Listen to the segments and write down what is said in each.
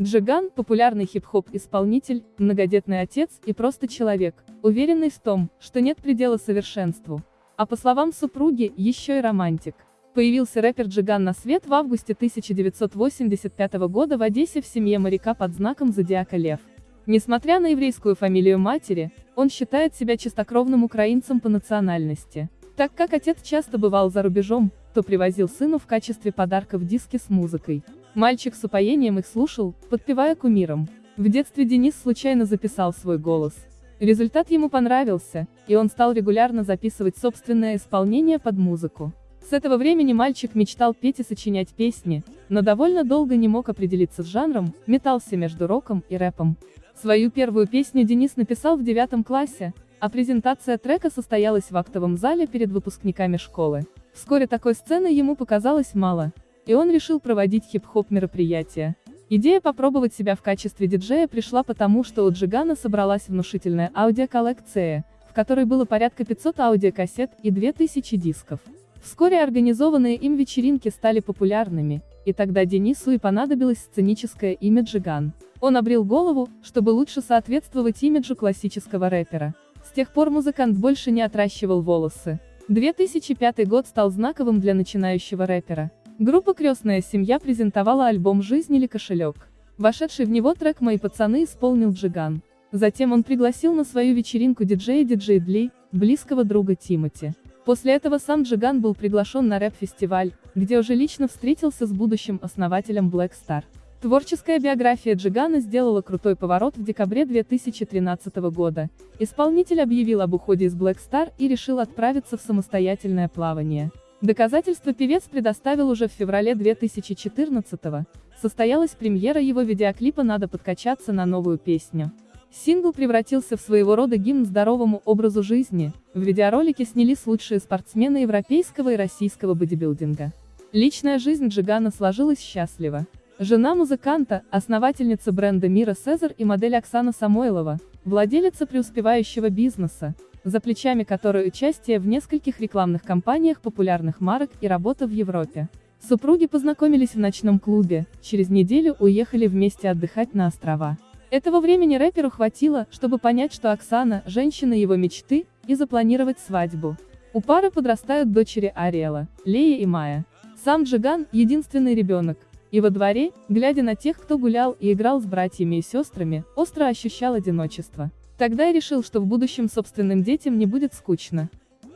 Джиган – популярный хип-хоп-исполнитель, многодетный отец и просто человек, уверенный в том, что нет предела совершенству. А по словам супруги, еще и романтик. Появился рэпер Джиган на свет в августе 1985 года в Одессе в семье моряка под знаком зодиака Лев. Несмотря на еврейскую фамилию матери, он считает себя чистокровным украинцем по национальности. Так как отец часто бывал за рубежом, то привозил сыну в качестве подарков диски с музыкой. Мальчик с упоением их слушал, подпевая кумирам. В детстве Денис случайно записал свой голос. Результат ему понравился, и он стал регулярно записывать собственное исполнение под музыку. С этого времени мальчик мечтал петь и сочинять песни, но довольно долго не мог определиться с жанром, метался между роком и рэпом. Свою первую песню Денис написал в девятом классе, а презентация трека состоялась в актовом зале перед выпускниками школы. Вскоре такой сцены ему показалось мало, и он решил проводить хип-хоп мероприятия. Идея попробовать себя в качестве диджея пришла потому, что у Джигана собралась внушительная аудиоколлекция, в которой было порядка 500 аудиокассет и 2000 дисков. Вскоре организованные им вечеринки стали популярными, и тогда Денису и понадобилось сценическое имя Джиган. Он обрел голову, чтобы лучше соответствовать имиджу классического рэпера. С тех пор музыкант больше не отращивал волосы. 2005 год стал знаковым для начинающего рэпера. Группа «Крестная семья» презентовала альбом «Жизнь или кошелек». Вошедший в него трек «Мои пацаны» исполнил Джиган. Затем он пригласил на свою вечеринку диджея Диджей Дли, близкого друга Тимати. После этого сам Джиган был приглашен на рэп-фестиваль, где уже лично встретился с будущим основателем Black Star. Творческая биография Джигана сделала крутой поворот в декабре 2013 года. Исполнитель объявил об уходе из Black Star и решил отправиться в самостоятельное плавание. Доказательства певец предоставил уже в феврале 2014 -го. Состоялась премьера его видеоклипа «Надо подкачаться» на новую песню. Сингл превратился в своего рода гимн здоровому образу жизни, в видеоролике снялись лучшие спортсмены европейского и российского бодибилдинга. Личная жизнь Джигана сложилась счастливо. Жена музыканта, основательница бренда Мира Сезар и модель Оксана Самойлова, владелица преуспевающего бизнеса, за плечами которой участие в нескольких рекламных кампаниях популярных марок и работа в Европе. Супруги познакомились в ночном клубе, через неделю уехали вместе отдыхать на острова. Этого времени рэперу хватило, чтобы понять, что Оксана – женщина его мечты, и запланировать свадьбу. У пары подрастают дочери Ариэла, Лея и Майя. Сам Джиган – единственный ребенок, и во дворе, глядя на тех, кто гулял и играл с братьями и сестрами, остро ощущал одиночество. Тогда я решил, что в будущем собственным детям не будет скучно.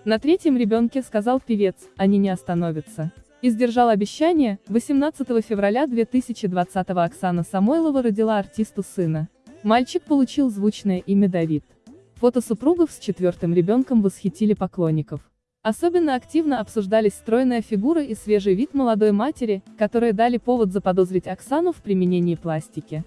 На третьем ребенке, сказал певец, они не остановятся. И сдержал обещание, 18 февраля 2020 Оксана Самойлова родила артисту сына. Мальчик получил звучное имя Давид. Фото супругов с четвертым ребенком восхитили поклонников. Особенно активно обсуждались стройная фигура и свежий вид молодой матери, которые дали повод заподозрить Оксану в применении пластики.